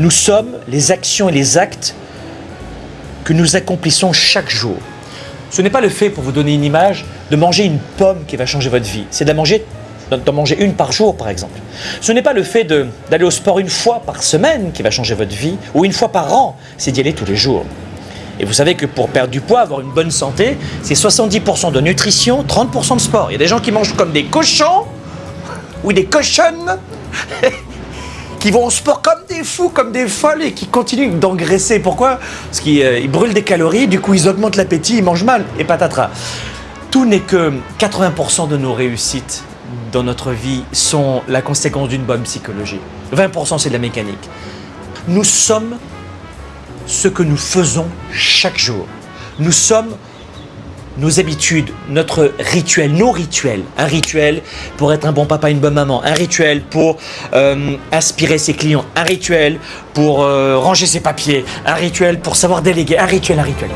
Nous sommes les actions et les actes que nous accomplissons chaque jour. Ce n'est pas le fait, pour vous donner une image, de manger une pomme qui va changer votre vie. C'est d'en manger, manger une par jour, par exemple. Ce n'est pas le fait d'aller au sport une fois par semaine qui va changer votre vie, ou une fois par an, c'est d'y aller tous les jours. Et vous savez que pour perdre du poids, avoir une bonne santé, c'est 70% de nutrition, 30% de sport. Il y a des gens qui mangent comme des cochons, ou des cochonnes, qui vont au sport comme des fous, comme des folles et qui continuent d'engraisser. Pourquoi? Parce qu'ils euh, brûlent des calories, du coup ils augmentent l'appétit, ils mangent mal et patatras. Tout n'est que 80% de nos réussites dans notre vie sont la conséquence d'une bonne psychologie. 20% c'est de la mécanique. Nous sommes ce que nous faisons chaque jour. Nous sommes nos habitudes, notre rituel, nos rituels. Un rituel pour être un bon papa, une bonne maman. Un rituel pour euh, inspirer ses clients. Un rituel pour euh, ranger ses papiers. Un rituel pour savoir déléguer. Un rituel, un rituel.